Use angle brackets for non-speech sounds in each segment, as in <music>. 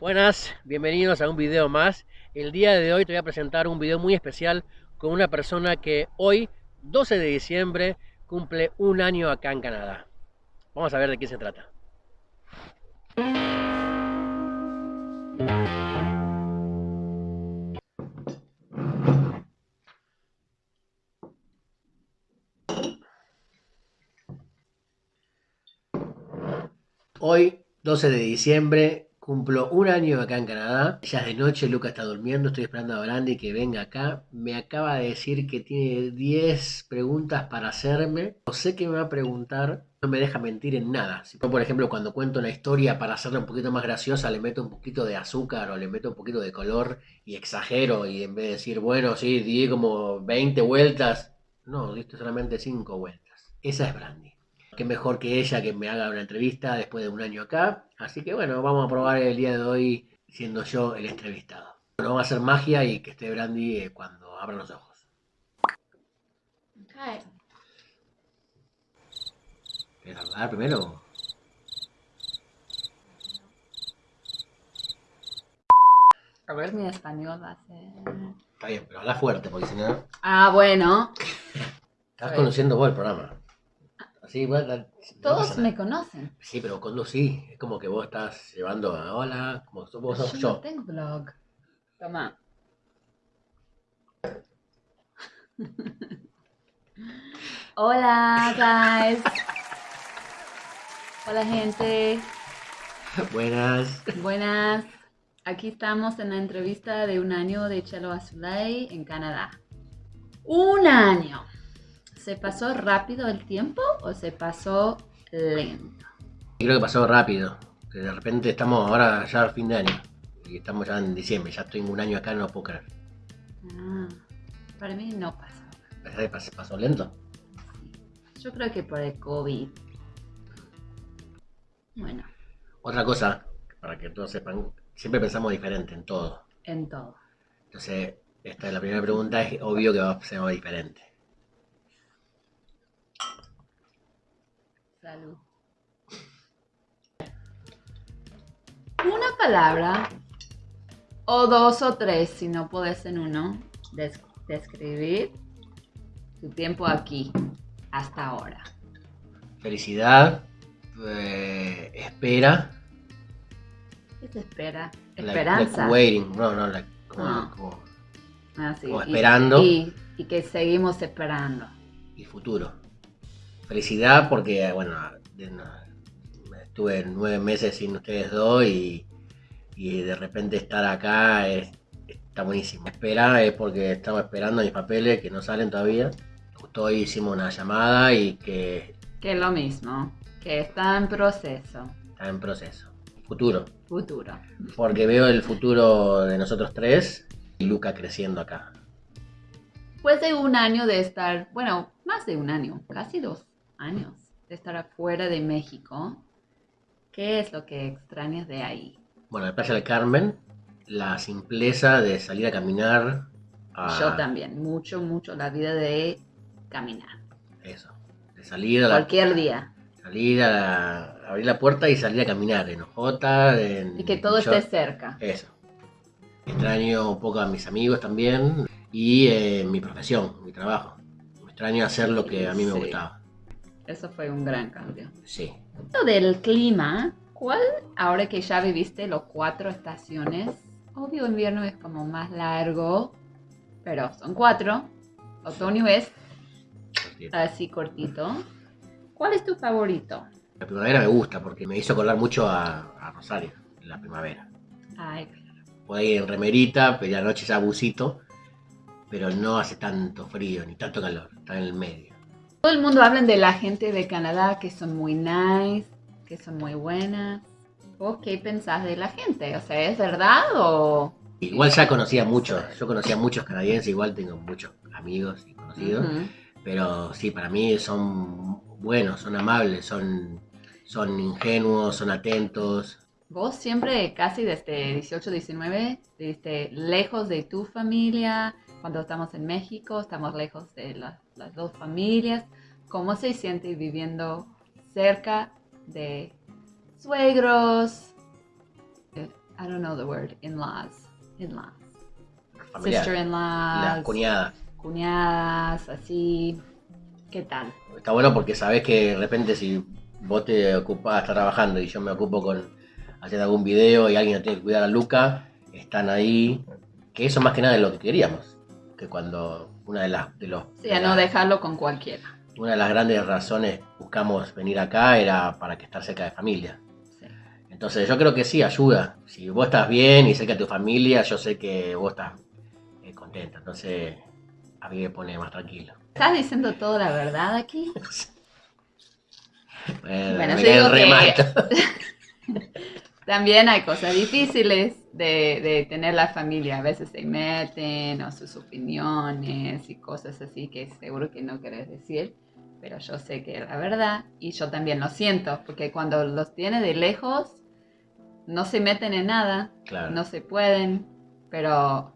Buenas, bienvenidos a un video más. El día de hoy te voy a presentar un video muy especial con una persona que hoy, 12 de diciembre, cumple un año acá en Canadá. Vamos a ver de qué se trata. Hoy, 12 de diciembre, cumplo un año acá en Canadá. Ya es de noche, Luca está durmiendo, estoy esperando a Brandy que venga acá. Me acaba de decir que tiene 10 preguntas para hacerme. No sé qué me va a preguntar, no me deja mentir en nada. Si yo, por ejemplo, cuando cuento una historia para hacerla un poquito más graciosa, le meto un poquito de azúcar o le meto un poquito de color y exagero y en vez de decir, bueno, sí, di como 20 vueltas, no, diste solamente 5 vueltas. Esa es Brandy qué mejor que ella que me haga una entrevista después de un año acá. Así que bueno, vamos a probar el día de hoy siendo yo el entrevistado. Bueno, vamos a hacer magia y que esté Brandy eh, cuando abra los ojos. Okay. ¿Quieres hablar primero? A ver, mi español va a ser... Está bien, pero habla fuerte porque si no... Ah, bueno. Estás conociendo vos el programa. Todos me conocen. Sí, pero cuando sí, es como que vos estás llevando a hola, como vos sos Yo no tengo blog. Toma. <laughs> Hola, guys. Hola, gente. <laughs> Buenas. Buenas. Aquí estamos en la entrevista de un año de Chelo Azulay en Canadá. Un año. ¿Se pasó rápido el tiempo o se pasó lento? Creo que pasó rápido. Que de repente estamos ahora ya a fin de año. Y estamos ya en diciembre. Ya estoy un año acá, no puedo creer. Ah, para mí no pasó. ¿Pensás que pas- pasó lento? Yo creo que por el COVID. Bueno, Otra cosa, para que todos sepan, siempre pensamos diferente en todo. en todo. Entonces, esta es la primera pregunta, es obvio que va a ser diferente. Salud. Una palabra, o dos o tres, si no puedes en uno, des- describir tu tiempo aquí, hasta ahora. Felicidad, eh, espera, ¿Qué te espera? Esperanza. like waiting, no, no, like, como, Ah. como- Ah, sí, como y- esperando. Y, y que seguimos esperando. y futuro. Felicidad porque, bueno, estuve nueve meses sin ustedes dos y, y de repente estar acá es- está buenísimo. Espera es porque estamos esperando mis papeles que no salen todavía. Justo hoy hicimos una llamada y que Que es lo mismo, que está en proceso, está en proceso. Futuro. futuro. Porque veo el futuro de nosotros tres y Luca creciendo acá. Después de un año de estar, bueno, más de un año, casi dos años de estar afuera de México, ¿qué es lo que extrañas de ahí? Bueno, en Playa del Carmen, la simpleza de salir a caminar. a- Yo también, mucho, mucho la vida de caminar. Eso. De salir a la, Cualquier día. salir a la- abrir la puerta y salir a caminar en Ojota, en Y que todo esté cerca. Eso. Extraño un poco a mis amigos también y eh, mi profesión, mi trabajo. Extraño hacer lo que a mí me Sí. gustaba. Eso fue un gran cambio. Sí. Lo del clima, ¿cuál, ahora que ya viviste los cuatro estaciones, obvio invierno es como más largo, pero son cuatro, otoño es así cortito. ¿Cuál es tu favorito? La primavera me gusta porque me hizo acordar mucho a, a Rosario, la primavera. Ay, Puedo ir en remerita, pero la noche ya busito, pero no hace tanto frío ni tanto calor, está en el medio. Todo el mundo habla de la gente de Canadá que son muy nice, que son muy buenas. ¿Vos qué pensás de la gente? O sea, ¿es verdad o...? Igual ya conocía muchos, yo conocía muchos canadienses, igual tengo muchos amigos y conocidos, pero sí, para mí son buenos, son amables, son, son ingenuos, son atentos. Vos siempre, casi desde 18, 19, viviste lejos de tu familia. Cuando estamos en México, estamos lejos de la- las dos familias. ¿Cómo se siente viviendo cerca de suegros, eh, I don't know the word, in-laws. In-laws. Sister-in-laws. Las cuñadas. Cuñadas, así. ¿Qué tal? Está bueno porque sabes que de repente si vos te ocupás, estás trabajando y yo me ocupo con hacer algún video y alguien tiene que cuidar a Luca, están ahí. Que eso más que nada es lo que queríamos. Que cuando una de las de los Sí, a no dejarlo con cualquiera. una de las grandes razones buscamos venir acá era para que estar cerca de familia. Sí. Entonces yo creo que sí, ayuda. Si vos estás bien y cerca de tu familia, yo sé que vos estás eh, contenta. Entonces a mí me pone más tranquilo. ¿Estás diciendo toda la verdad aquí? <laughs> Bueno, Bueno, me yo digo que- remato. <laughs> <laughs> También hay cosas difíciles de, de tener la familia. A veces se meten o sus opiniones y cosas así que seguro que no querés decir. Pero yo sé que es la verdad y yo también lo siento. Porque cuando los tiene de lejos, no se meten en nada. Claro. No se pueden. Pero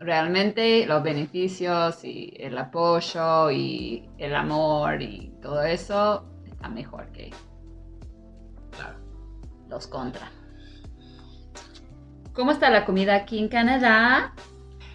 realmente los beneficios y el apoyo y el amor y todo eso está mejor que. Los contra. ¿Cómo está la comida aquí en Canadá?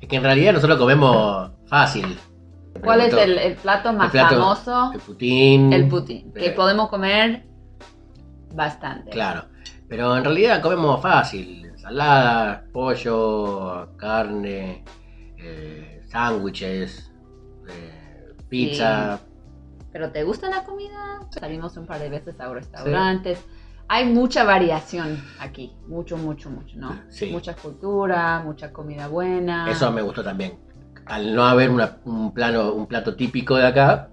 Es que en realidad nosotros comemos fácil. ¿Cuál es el, el plato más plato- famoso? El putín. El putín, que podemos comer bastante. Claro. Pero en realidad comemos fácil. Ensalada, pollo, carne, eh, sándwiches, eh, pizza. ¿Pero te gusta la comida? Salimos un par de veces a restaurantes. Hay mucha variación aquí, mucho, mucho, mucho, ¿no? Sí. Mucha cultura, mucha comida buena. Eso me gustó también. Al no haber una- un, plano, un plato típico de acá,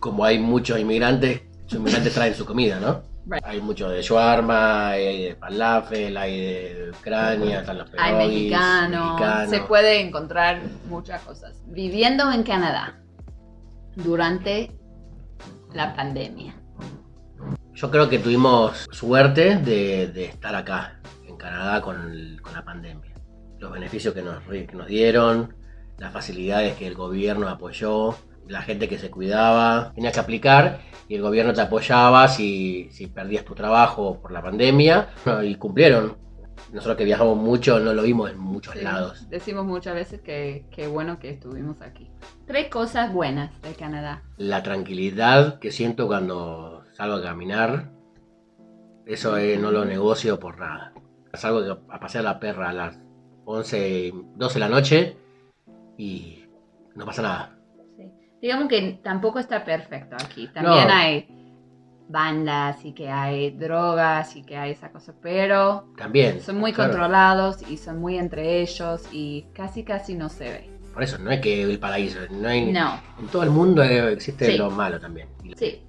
como hay muchos inmigrantes, los inmigrantes traen su comida, ¿no? Right. Hay mucho de shawarma, hay de falafel, hay de Ucrania, están los Hay pierogies, mexicano, mexicanos. se puede encontrar muchas cosas. Viviendo en Canadá durante la pandemia. Yo creo que tuvimos suerte de, de estar acá, en Canadá, con, el- con la pandemia. Los beneficios que nos, que nos dieron, las facilidades que el gobierno apoyó, la gente que se cuidaba. Tenías que aplicar y el gobierno te apoyaba si, si perdías tu trabajo por la pandemia. Y cumplieron. Nosotros que viajamos mucho no lo vimos en muchos Sí, lados. Decimos muchas veces que qué bueno que estuvimos aquí. Tres cosas buenas de Canadá. La tranquilidad que siento cuando salgo a caminar, eso eh, no lo negocio por nada. Salgo a pasear la perra a las 11, 12 de la noche y no pasa nada. Sí. Digamos que tampoco está perfecto aquí. También No. hay bandas y que hay drogas y que hay esa cosa, pero También. son muy claro. controlados y son muy entre ellos y casi casi no se ve. Por eso, no es que el paraíso, no hay, No, en todo el mundo eh, existe Sí. lo malo también. Sí,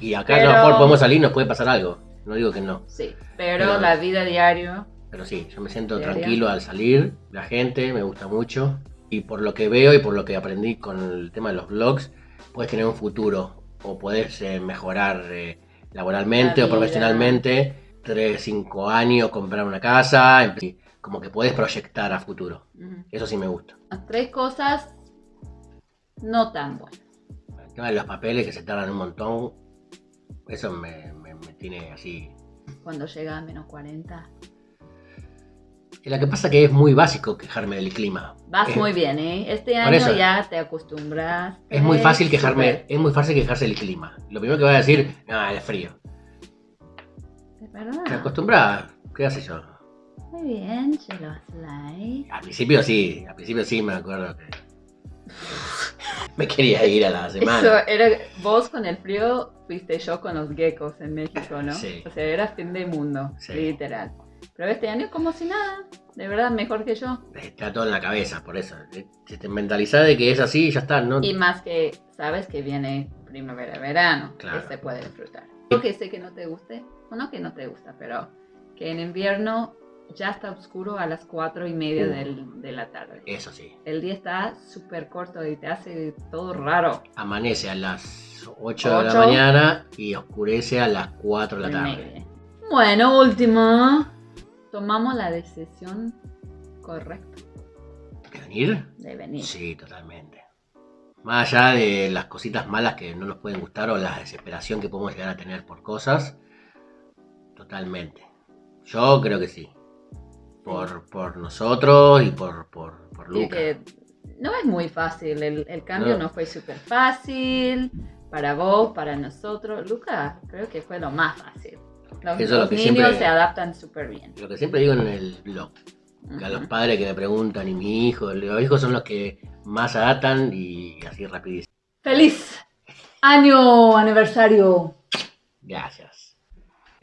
y acá Pero- a lo mejor podemos salir nos puede pasar algo. No digo que no. sí. Pero, Pero- la vida diaria, Pero sí, yo me siento tranquilo al salir, la gente me gusta mucho y por lo que veo y por lo que aprendí con el tema de los blogs, puedes tener un futuro o puedes eh, mejorar eh, laboralmente La o profesionalmente, 3, 5 años, comprar una casa, como que puedes proyectar a futuro. Eso sí me gusta. las tres cosas no tan buenas. El tema de los papeles que se tardan un montón, eso me, me- me tiene así. Cuando llega a menos 40. Y Lo que pasa es que es muy básico quejarme del clima. Vas Es- muy bien, ¿eh? Este año eso. ya te acostumbras. Es muy fácil quejarme, es muy fácil quejarse del clima. Lo primero que voy a decir, ah, es frío. Es verdad. Te acostumbras, ¿qué hace yo? Muy bien, Chelo Slay. Al principio sí, al principio sí me acuerdo que me quería ir a la Eso semana. era vos con el frío, fuiste yo con los geckos en México, ¿no? Sí. O sea, era fin de mundo, Sí. literal. Pero este año como si nada, de verdad mejor que yo. Está todo en la cabeza, por eso. Si te mentalizás de que es así, ya está, ¿no? Y más que sabes que viene primavera, verano, Claro. que se puede disfrutar. Yo que sé que no te guste, o no que no te gusta, pero que en invierno ya está oscuro a las cuatro y media Uh. del- de la tarde. Eso sí. El día está súper corto y te hace todo raro. Amanece a las 8 de la mañana y oscurece a las 4 de la tarde. media. Bueno, última. Tomamos la decisión correcta ¿De venir? de venir. Sí, totalmente. Más allá de las cositas malas que no nos pueden gustar o la desesperación que podemos llegar a tener por cosas, totalmente. Yo creo que sí. Por, por nosotros y por, por, por Luca. que no es muy fácil, el, el cambio No. no. fue súper fácil para vos, para nosotros. Luca, creo que fue lo más fácil. Los, Eso es lo los que niños siempre- se adaptan súper bien. Lo que siempre digo en el blog, que a los padres que me preguntan y mi hijo, los hijos son los que más adaptan y así rapidísimo. ¡Feliz año aniversario! Gracias.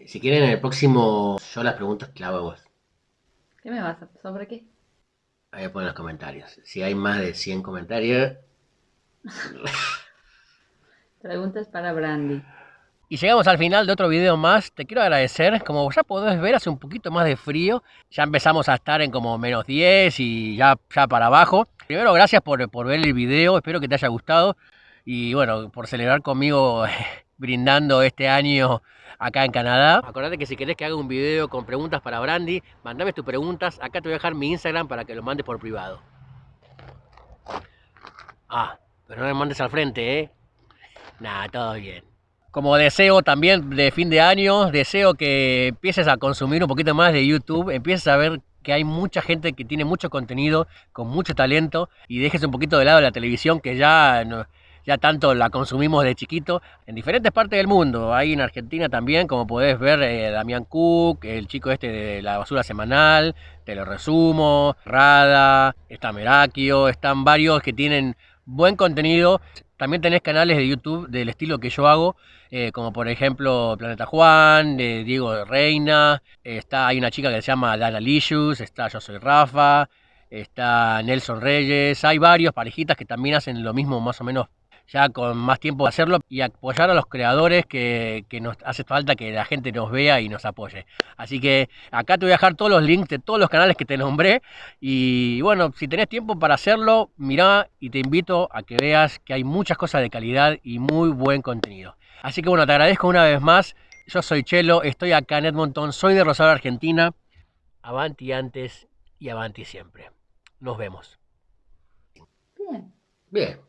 Si quieren en el próximo, yo las preguntas que hago a vos. ¿Qué me vas a... ¿Sobre qué? Ahí ponen los comentarios. Si hay más de 100 comentarios. <laughs> Preguntas para Brandy. Y llegamos al final de otro video más. Te quiero agradecer. Como ya podés ver, hace un poquito más de frío. Ya empezamos a estar en como menos 10 y ya, ya para abajo. Primero, gracias por, por ver el video. Espero que te haya gustado. Y bueno, por celebrar conmigo <laughs> brindando este año acá en Canadá. Acordate que si querés que haga un video con preguntas para Brandy, mandame tus preguntas. Acá te voy a dejar mi Instagram para que lo mandes por privado. Ah, pero no me mandes al frente, ¿eh? Nada, todo bien. Como deseo también de fin de año, deseo que empieces a consumir un poquito más de YouTube, empieces a ver que hay mucha gente que tiene mucho contenido, con mucho talento, y dejes un poquito de lado la televisión que ya, no- ya tanto la consumimos de chiquito en diferentes partes del mundo. Ahí en Argentina también, como podés ver, eh, Damián Cook, el chico este de la basura semanal, te lo resumo, Rada, está Merakio, están varios que tienen buen contenido. También tenés canales de YouTube del estilo que yo hago, eh, como por ejemplo Planeta Juan, de Diego Reina, está, hay una chica que se llama Dana Licious, está Yo Soy Rafa, está Nelson Reyes, hay varios parejitas que también hacen lo mismo más o menos ya con más tiempo de hacerlo y apoyar a los creadores que, que nos hace falta que la gente nos vea y nos apoye. Así que acá te voy a dejar todos los links de todos los canales que te nombré y bueno, si tenés tiempo para hacerlo, mirá y te invito a que veas que hay muchas cosas de calidad y muy buen contenido. Así que bueno, te agradezco una vez más. Yo soy Chelo, estoy acá en Edmonton, soy de Rosario, Argentina. Avanti antes y avanti siempre. Nos vemos. Bien, Bien.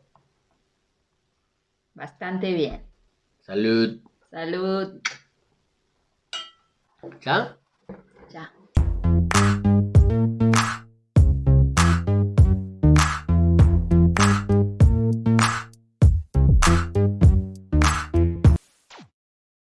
Bastante bien. Salud. Salud. ¿Ya?